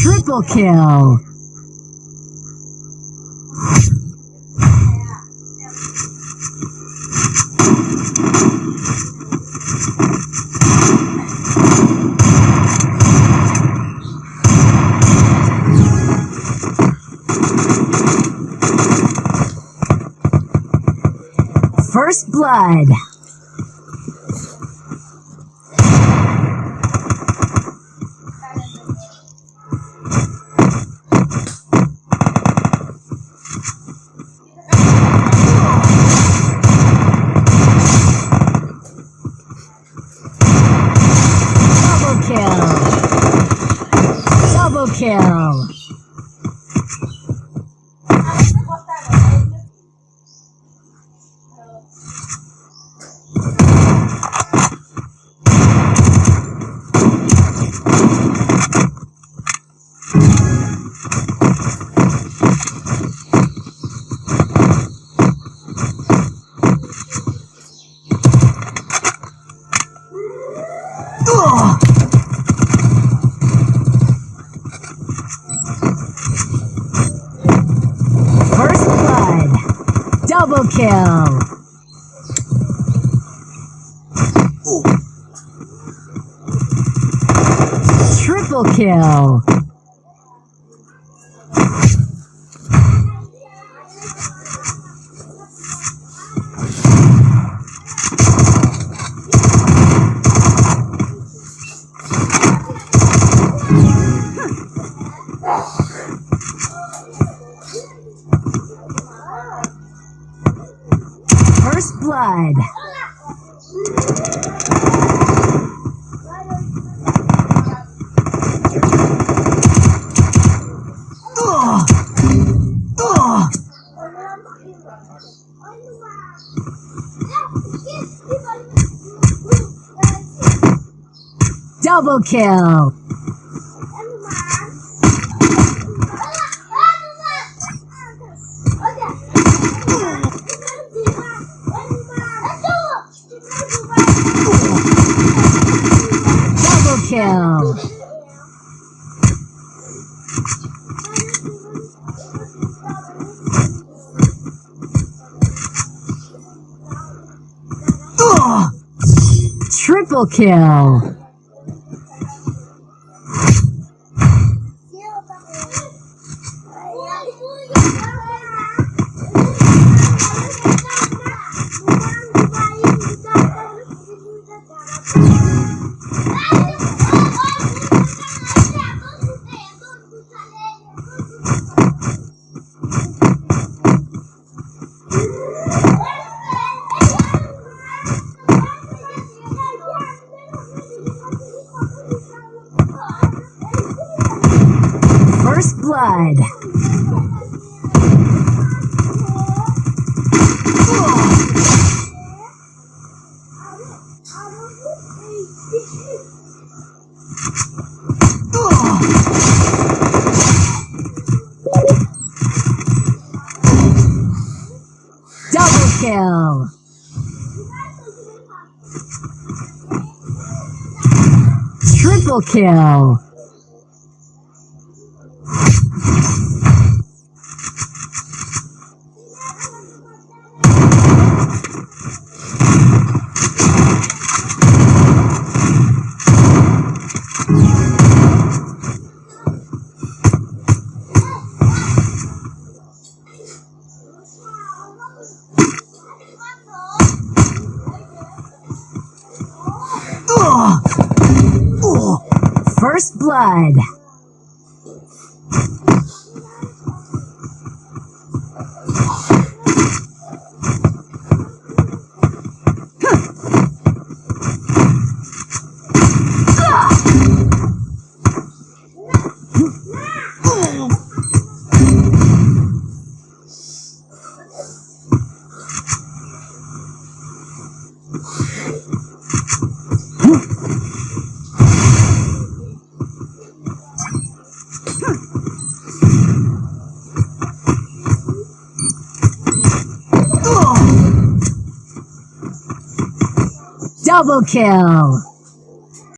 Triple kill. First Blood. Double kill. Ugh. First blood. Double kill. Triple kill. First blood. Ugh. Ugh. Double kill. Ugh. Oh, triple kill. Blood. Double kill. Triple kill. First Double kill.